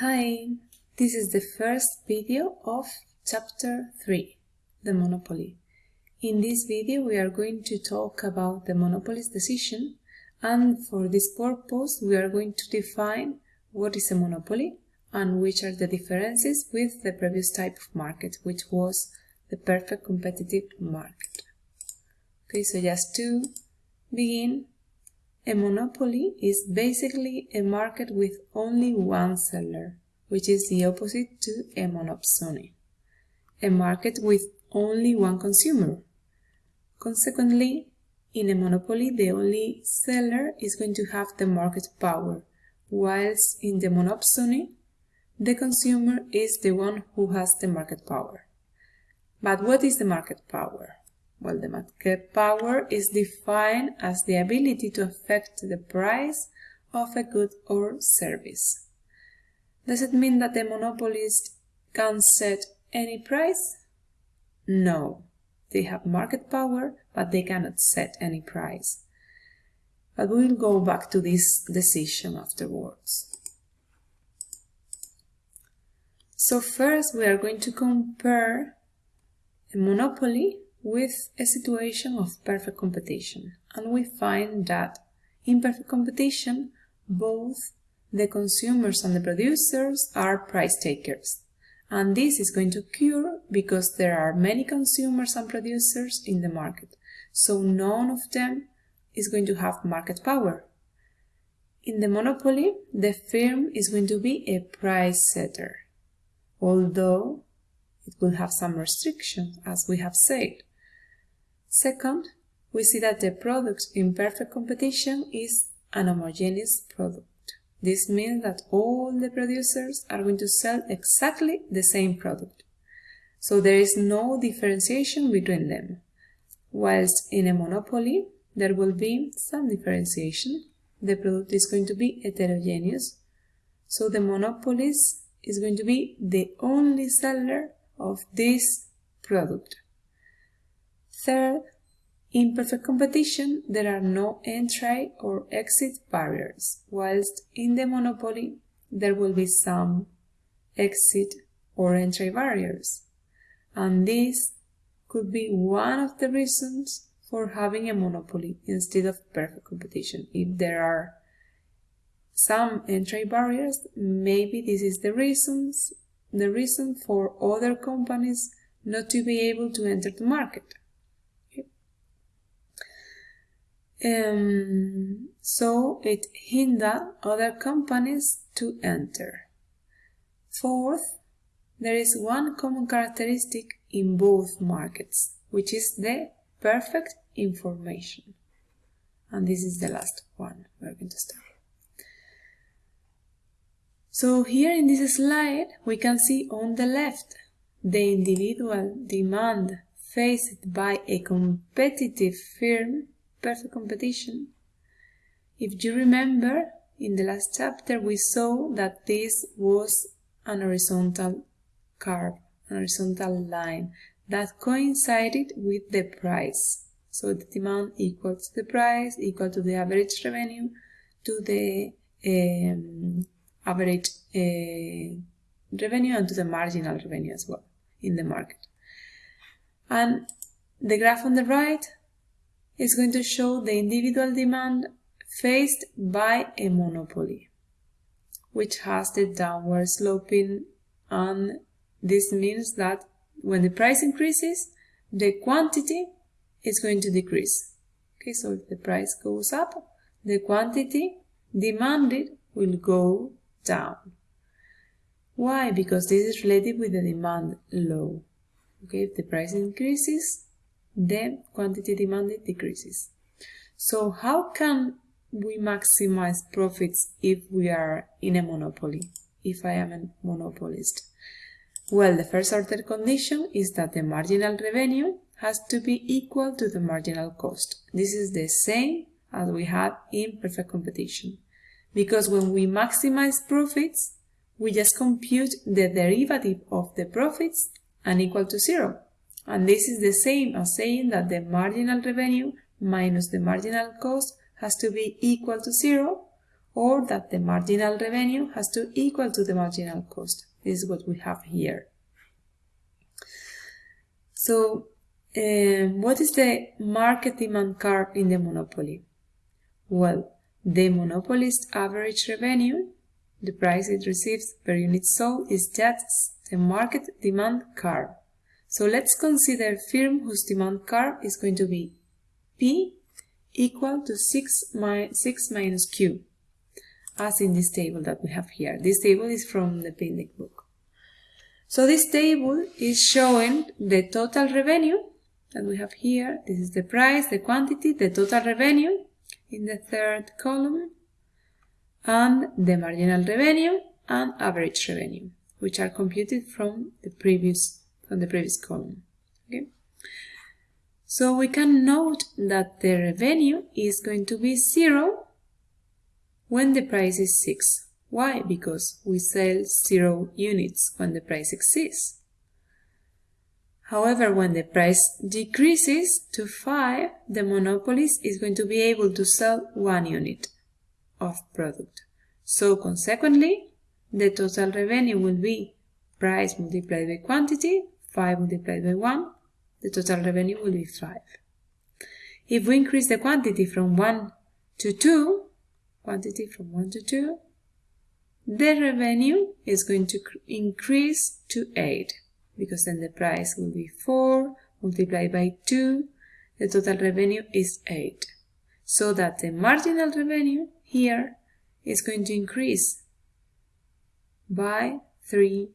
Hi, this is the first video of chapter 3, the monopoly. In this video we are going to talk about the monopoly's decision and for this purpose we are going to define what is a monopoly and which are the differences with the previous type of market which was the perfect competitive market. Okay, so just to begin, a monopoly is basically a market with only one seller, which is the opposite to a monopsony, a market with only one consumer. Consequently, in a monopoly, the only seller is going to have the market power, whilst in the monopsony, the consumer is the one who has the market power. But what is the market power? Well, the market power is defined as the ability to affect the price of a good or service. Does it mean that the monopolist can set any price? No. They have market power, but they cannot set any price. But we will go back to this decision afterwards. So first we are going to compare a monopoly with a situation of perfect competition. And we find that in perfect competition, both the consumers and the producers are price takers. And this is going to occur because there are many consumers and producers in the market. So none of them is going to have market power. In the monopoly, the firm is going to be a price setter, although it will have some restrictions, as we have said. Second, we see that the product in perfect competition is an homogeneous product. This means that all the producers are going to sell exactly the same product. So there is no differentiation between them. Whilst in a monopoly, there will be some differentiation. The product is going to be heterogeneous. So the monopolist is going to be the only seller of this product. Third, in perfect competition, there are no entry or exit barriers, whilst in the monopoly, there will be some exit or entry barriers. And this could be one of the reasons for having a monopoly instead of perfect competition. If there are some entry barriers, maybe this is the reasons the reason for other companies not to be able to enter the market. Um, so it hinder other companies to enter. Fourth, there is one common characteristic in both markets, which is the perfect information. And this is the last one we're going to start. So here in this slide, we can see on the left the individual demand faced by a competitive firm perfect competition. If you remember, in the last chapter we saw that this was an horizontal curve, an horizontal line that coincided with the price. So the demand equal to the price, equal to the average revenue, to the um, average uh, revenue and to the marginal revenue as well in the market. And the graph on the right is going to show the individual demand faced by a monopoly, which has the downward sloping and this means that when the price increases, the quantity is going to decrease. Okay, so if the price goes up, the quantity demanded will go down. Why? Because this is related with the demand law. Okay, if the price increases, the quantity demanded decreases. So how can we maximize profits if we are in a monopoly, if I am a monopolist? Well, the first order condition is that the marginal revenue has to be equal to the marginal cost. This is the same as we had in perfect competition. Because when we maximize profits, we just compute the derivative of the profits and equal to zero. And this is the same as saying that the marginal revenue minus the marginal cost has to be equal to zero, or that the marginal revenue has to equal to the marginal cost. This is what we have here. So, um, what is the market demand curve in the monopoly? Well, the monopolist average revenue, the price it receives per unit sold, is just the market demand curve. So let's consider firm whose demand curve is going to be P equal to 6, mi 6 minus Q, as in this table that we have here. This table is from the Pindyck book. So this table is showing the total revenue that we have here. This is the price, the quantity, the total revenue in the third column, and the marginal revenue and average revenue, which are computed from the previous from the previous column. Okay? So we can note that the revenue is going to be zero when the price is 6. Why? Because we sell 0 units when the price exists. However, when the price decreases to 5, the monopolist is going to be able to sell 1 unit of product. So consequently, the total revenue will be price multiplied by quantity 5 multiplied by 1, the total revenue will be 5. If we increase the quantity from 1 to 2, quantity from 1 to 2, the revenue is going to increase to 8 because then the price will be 4 multiplied by 2, the total revenue is 8. So that the marginal revenue here is going to increase by 3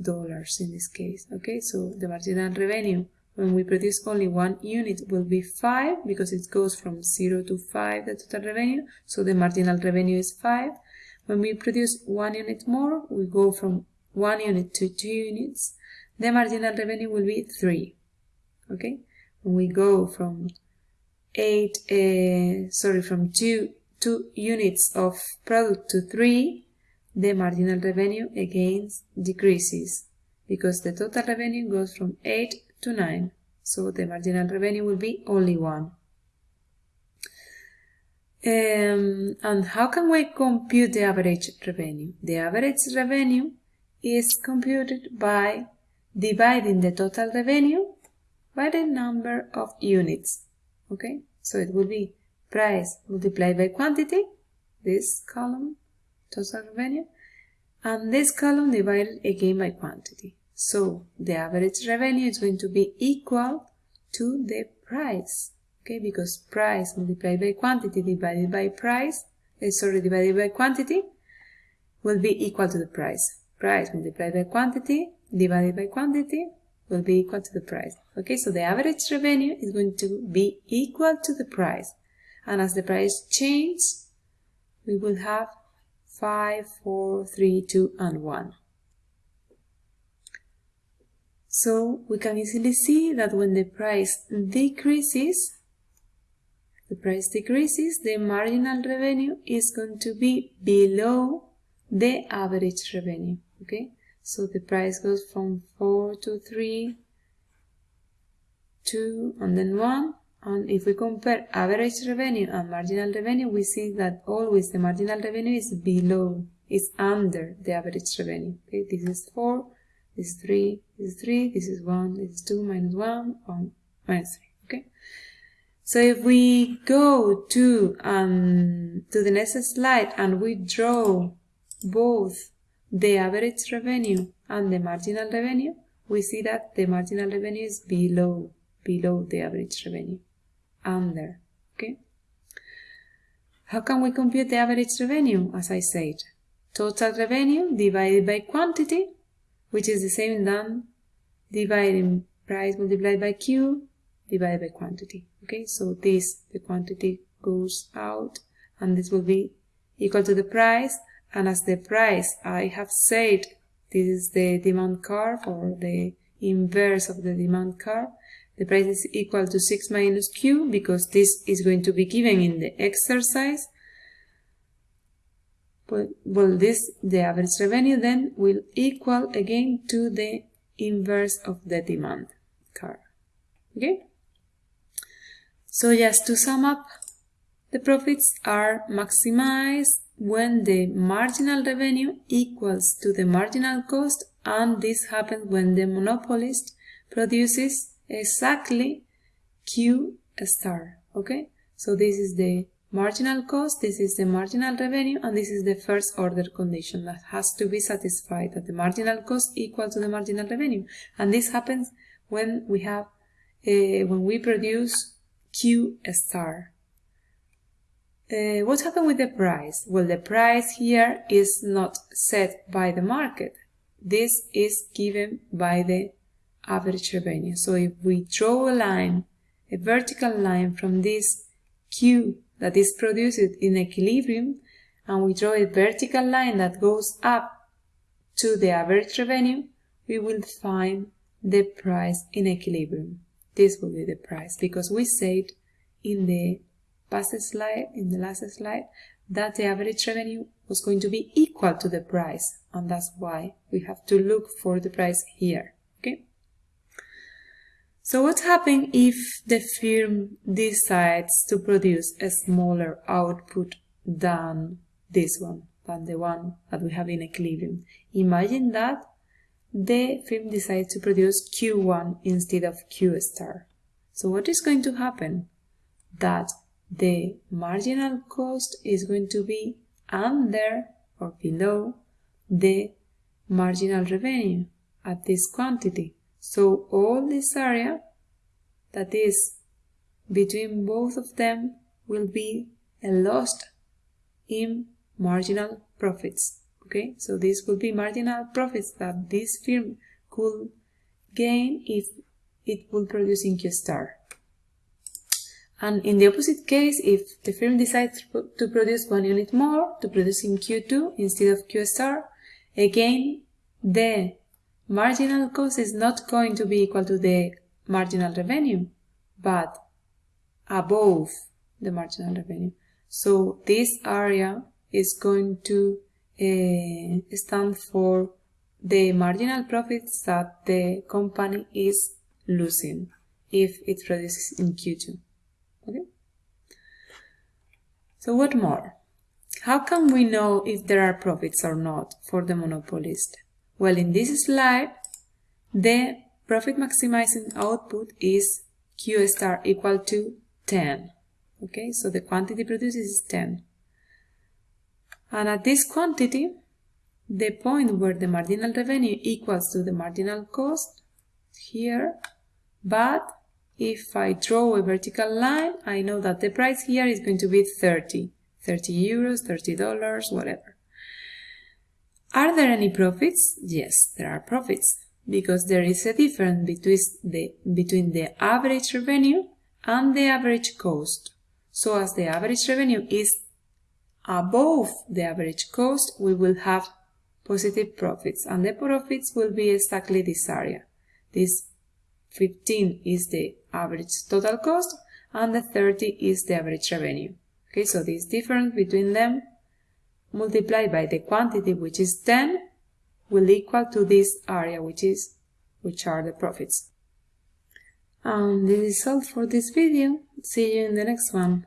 dollars in this case okay? So the marginal revenue when we produce only one unit will be 5 because it goes from 0 to 5 the total revenue. So the marginal revenue is 5 when we produce one unit more we go from one unit to two units. The marginal revenue will be 3 okay? When we go from 8 uh, sorry from 2 two units of product to 3 the marginal revenue again decreases because the total revenue goes from 8 to 9. So the marginal revenue will be only 1. Um, and how can we compute the average revenue? The average revenue is computed by dividing the total revenue by the number of units. Okay, so it will be price multiplied by quantity, this column, total revenue, and this column divided again by quantity. So the average revenue is going to be equal to the price, okay, because price multiplied by quantity divided by price, uh, sorry, divided by quantity will be equal to the price. Price multiplied by quantity divided by quantity will be equal to the price. Okay, so the average revenue is going to be equal to the price. And as the price changes, we will have 5, 4, 3, 2, and 1. So we can easily see that when the price decreases, the price decreases, the marginal revenue is going to be below the average revenue. Okay, so the price goes from 4 to 3, 2, and then 1, and if we compare average revenue and marginal revenue, we see that always the marginal revenue is below, is under the average revenue. Okay, this is 4, this is 3, this is 3, this is 1, this is 2, minus 1, 1, minus 3. Okay. So if we go to um, to the next slide and we draw both the average revenue and the marginal revenue, we see that the marginal revenue is below below the average revenue under. Okay. How can we compute the average revenue? As I said, total revenue divided by quantity, which is the same than dividing price multiplied by Q divided by quantity. Okay, so this, the quantity goes out and this will be equal to the price. And as the price, I have said, this is the demand curve or the inverse of the demand curve. The price is equal to 6 minus q because this is going to be given in the exercise. Well, this, the average revenue then will equal again to the inverse of the demand curve. Okay? So just to sum up the profits are maximized when the marginal revenue equals to the marginal cost and this happens when the monopolist produces exactly Q star, okay? So this is the marginal cost, this is the marginal revenue, and this is the first order condition that has to be satisfied, that the marginal cost equal to the marginal revenue. And this happens when we have, uh, when we produce Q star. Uh, what happened with the price? Well, the price here is not set by the market. This is given by the average revenue. So if we draw a line, a vertical line from this Q that is produced in equilibrium, and we draw a vertical line that goes up to the average revenue, we will find the price in equilibrium. This will be the price because we said in the past slide, in the last slide, that the average revenue was going to be equal to the price and that's why we have to look for the price here so what happens if the firm decides to produce a smaller output than this one than the one that we have in equilibrium? Imagine that the firm decides to produce q1 instead of q star. So what is going to happen? That the marginal cost is going to be under or below the marginal revenue at this quantity. So all this area that is between both of them will be a loss in marginal profits. Okay, so this will be marginal profits that this firm could gain if it will produce in Q star. And in the opposite case, if the firm decides to produce one unit more, to produce in Q2 instead of Q star, again, the marginal cost is not going to be equal to the marginal revenue, but above the marginal revenue. So this area is going to uh, stand for the marginal profits that the company is losing if it produces in Q2. Okay. So what more? How can we know if there are profits or not for the monopolist? Well, in this slide, the profit maximizing output is Q star equal to 10. Okay, so the quantity produced is 10. And at this quantity, the point where the marginal revenue equals to the marginal cost here, but if I draw a vertical line, I know that the price here is going to be 30. 30 euros, 30 dollars, whatever. Are there any profits? Yes, there are profits because there is a difference between the, between the average revenue and the average cost. So as the average revenue is above the average cost, we will have positive profits and the profits will be exactly this area. This 15 is the average total cost and the 30 is the average revenue. Okay, so this difference between them multiplied by the quantity which is 10 will equal to this area which is which are the profits. And this is all for this video. See you in the next one.